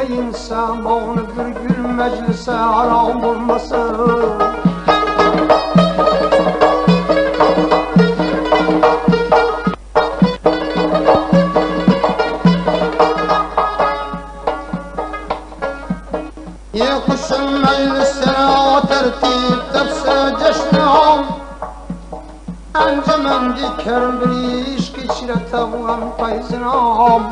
eyleyinse Mağlıdır gül meclise haram olmasın Yekuşun meclisine o tertip tepse ceşni ham Encemen diker bir iş geçire tavuğun feyzine ham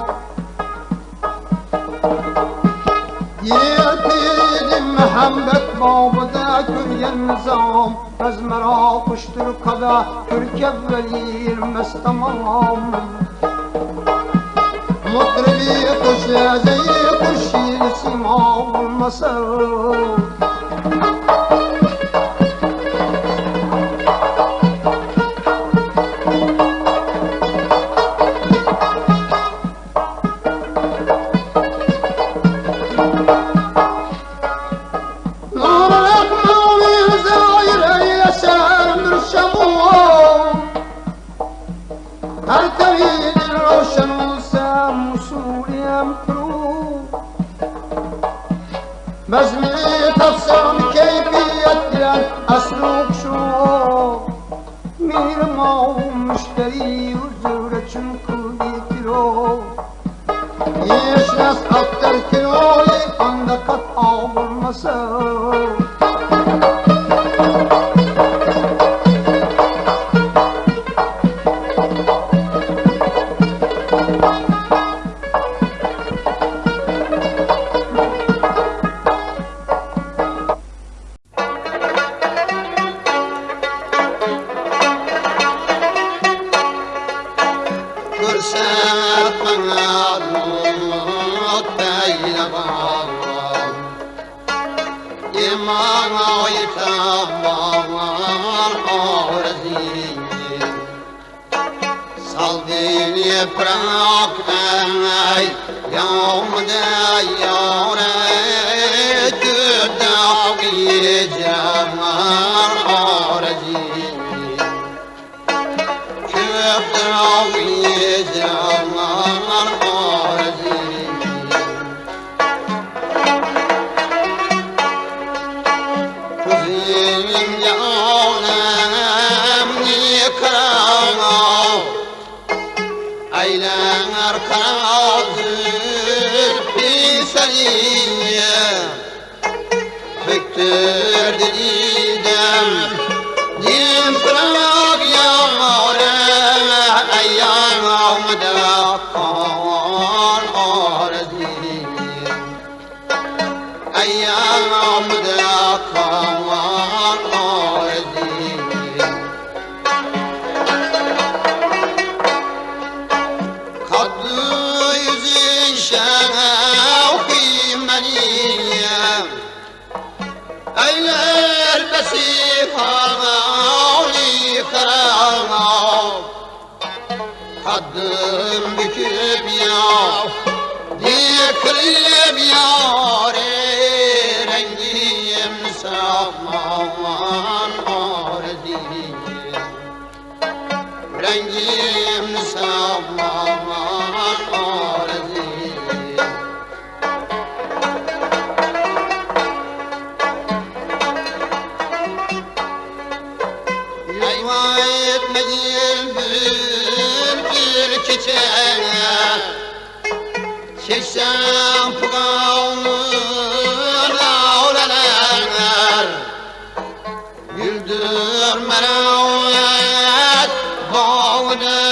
Yiğitim Məhəmməd babədə görgən nizam Əz mərə quşdur qədə Türkəb vəlir məstamam Mutribi quşə zəyi quş ilsim olmasam سوریم پرو مجمع تفسان کیفیت گرد اسلوب شو میرم ما و مشتری ជាប្រកតាយយោមតាយោរ៉េ kaddım büküp ya Diye kırıp yâre Çeşen pıgavlın avlanar Güldür meraviyet bağlı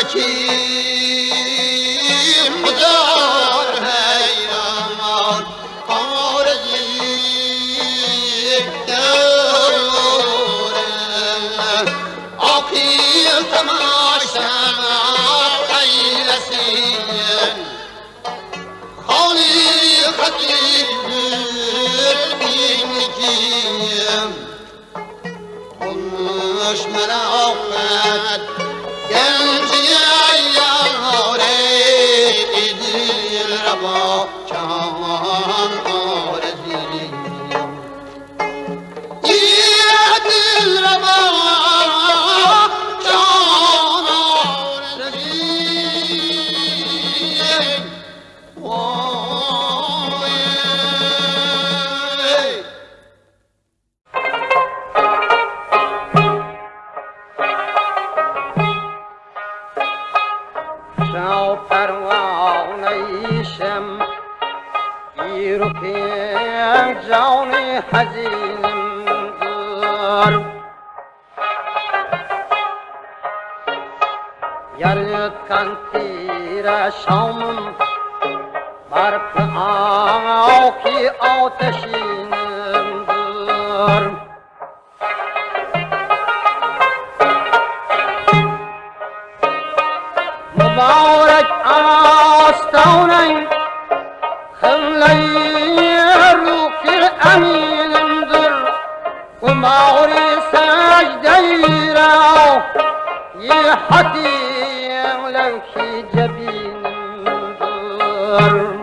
i'll see Sachi. Lord.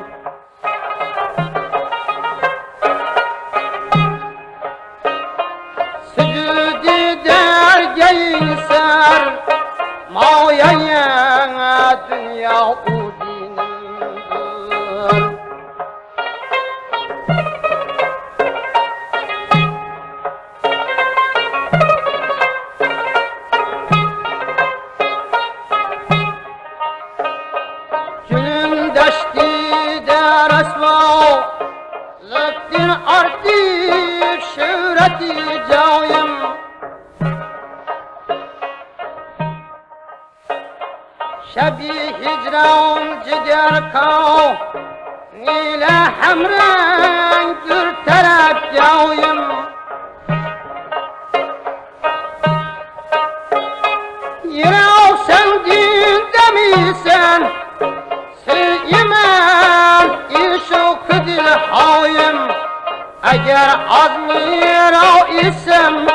اگر از میرا ایسم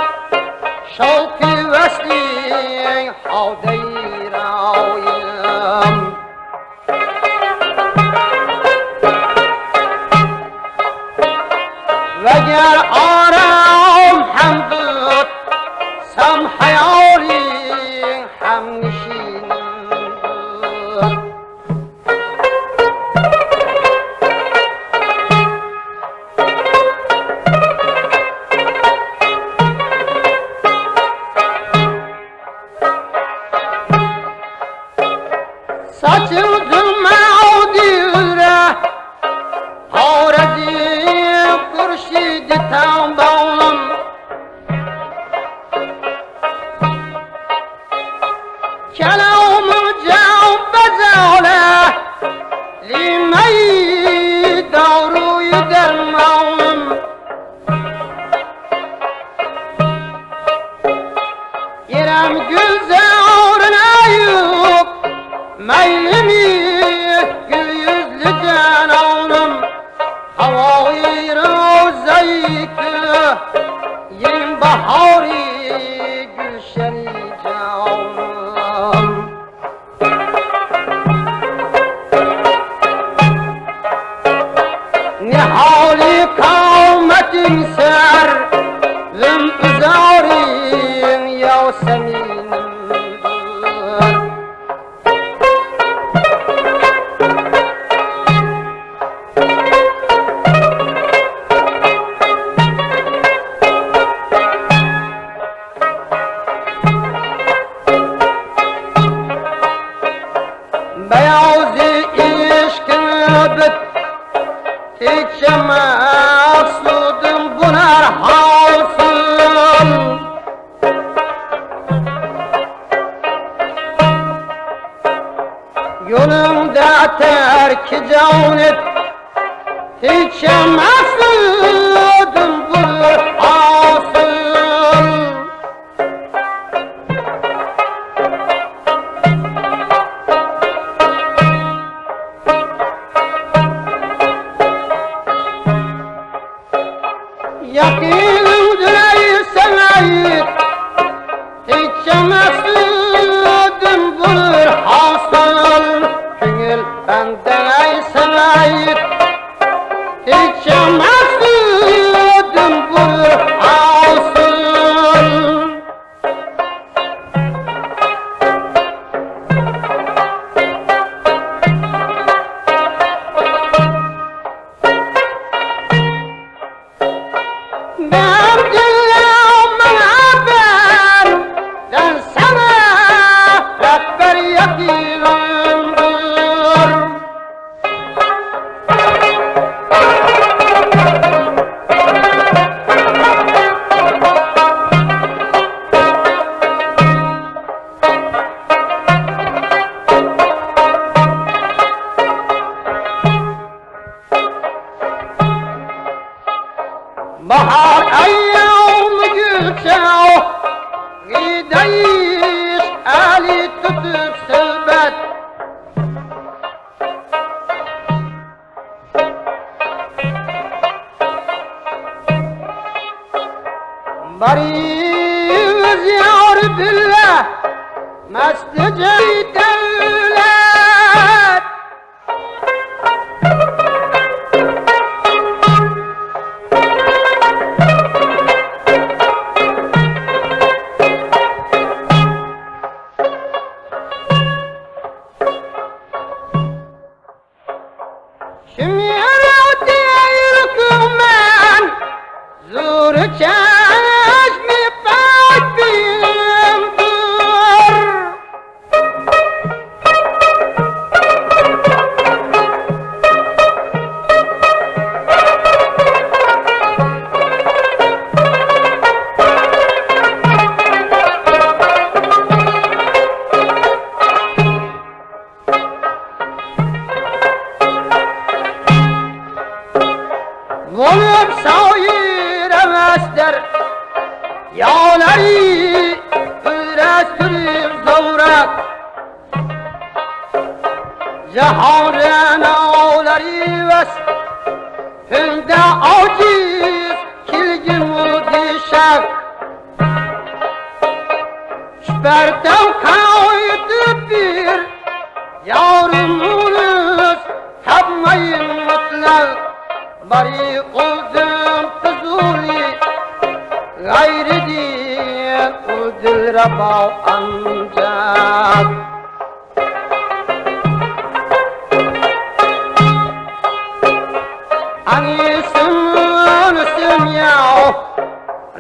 شوقی Shout! عودي اشكبت تجمع صوت بنار حاصل Yolumda terk canet Hiç yemez Bariz yar billah Mest ceyden غلب سایر است یا یانری پرستوریم دورت جهان نار about unjust. Ani sun sun yao,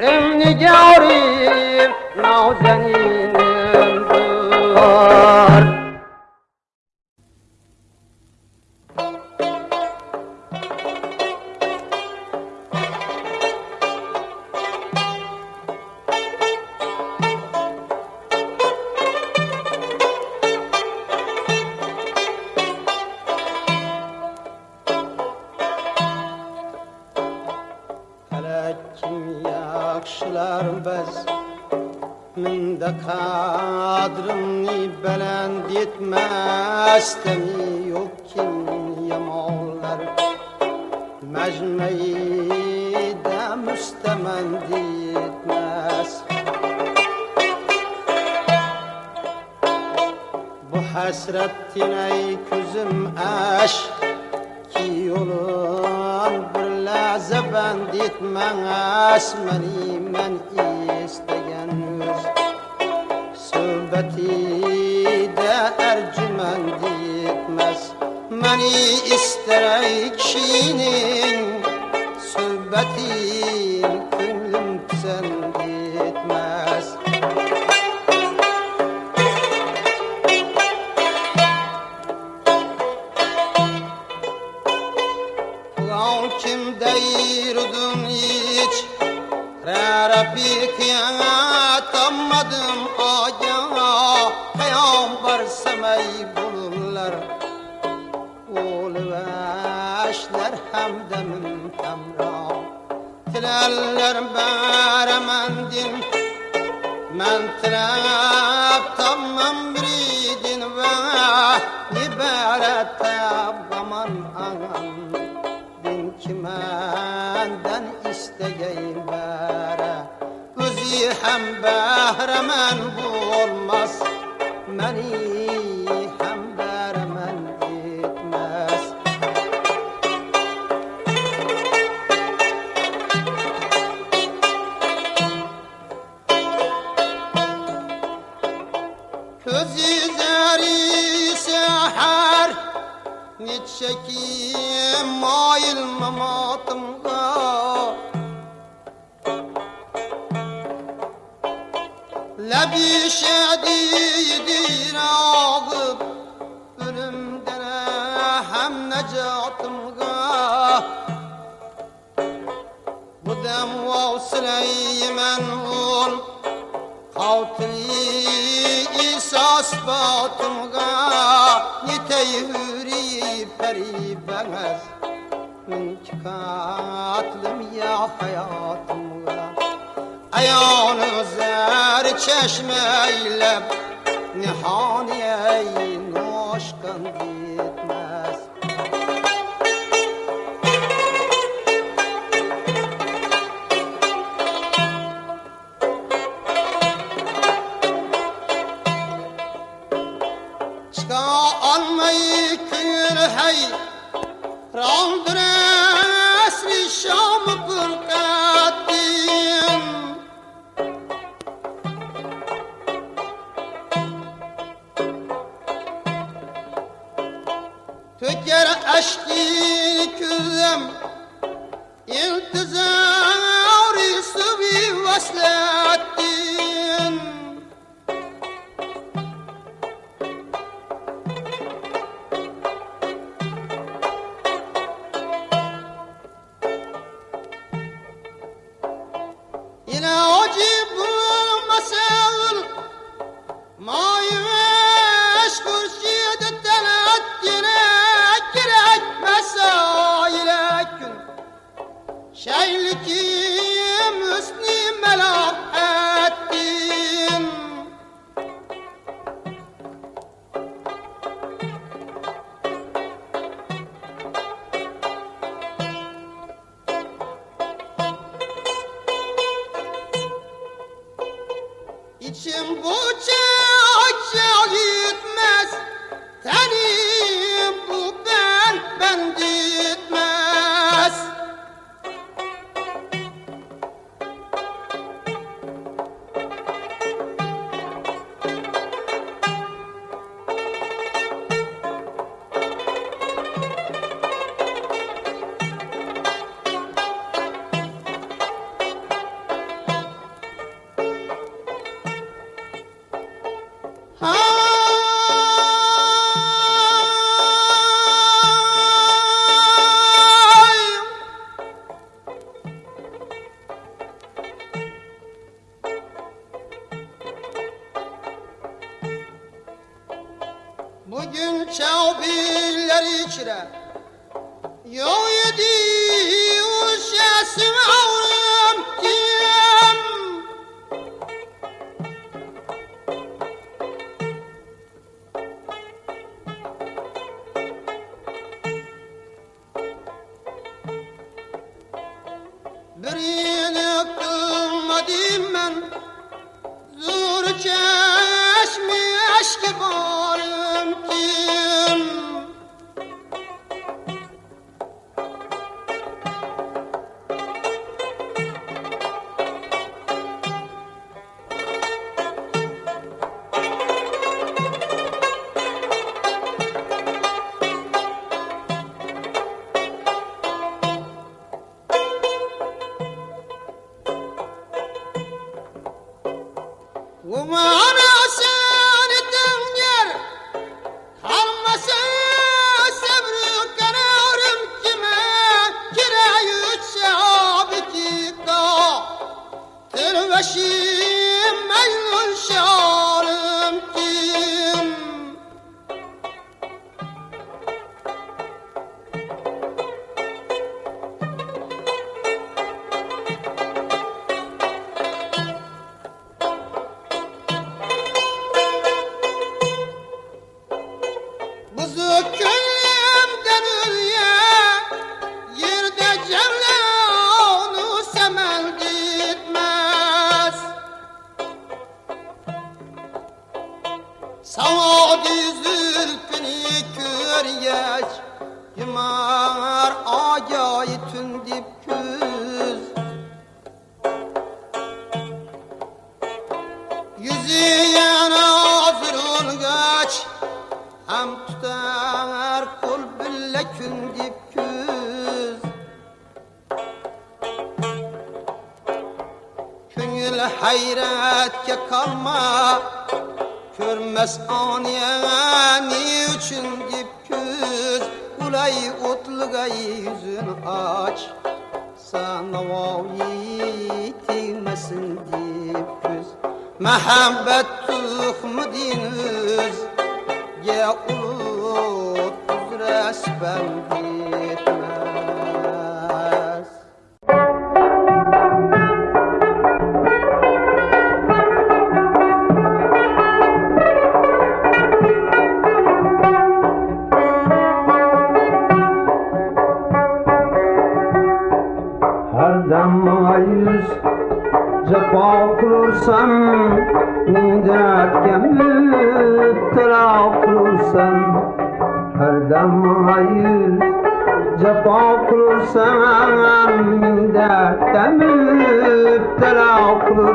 rim ni yao beni ister kişinin söhbeti ಮಾಡಿ eylem Nihani ey noşkan git মা Oh. aspa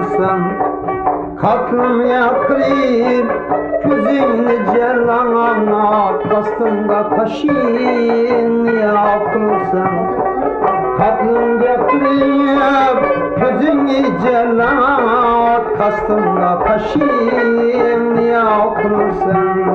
olsan Katlım yakrib Küzimli cerlana Kastımda kaşin yapılsan Katlım yakrib Küzimli cerlana Kastımda kaşin yapılsan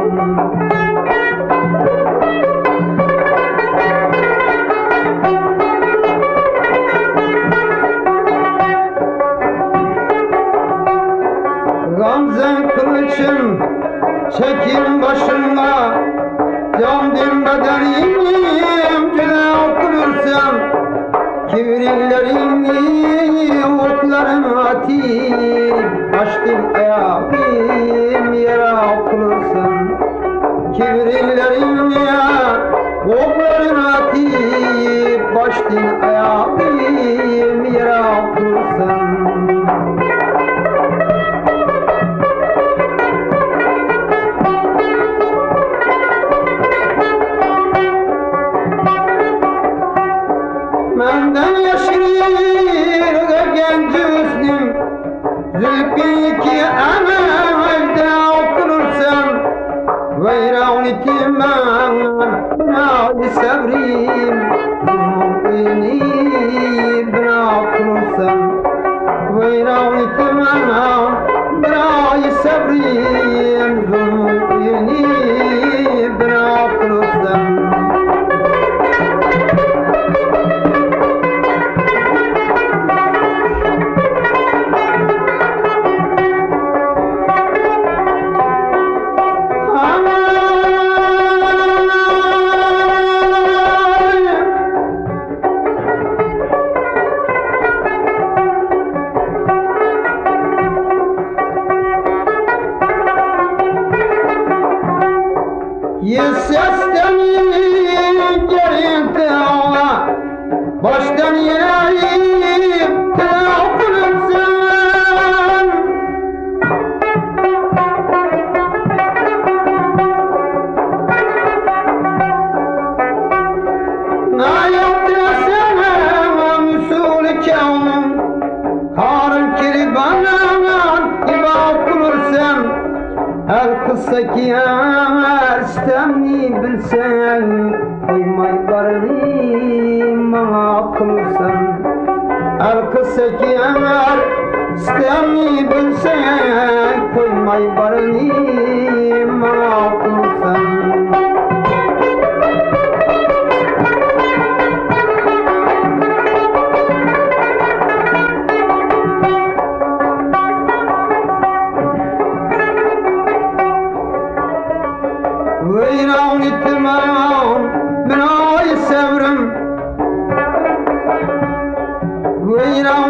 صبري مؤمنين.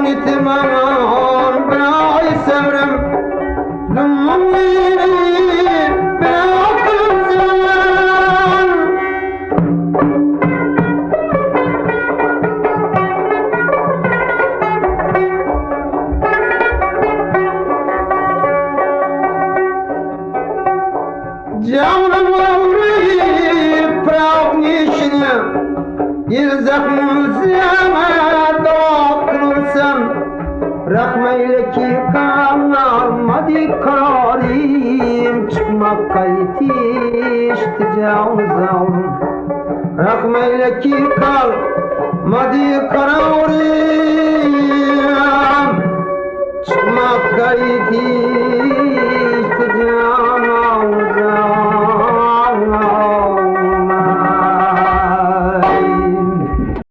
تمام بعيسى مرمى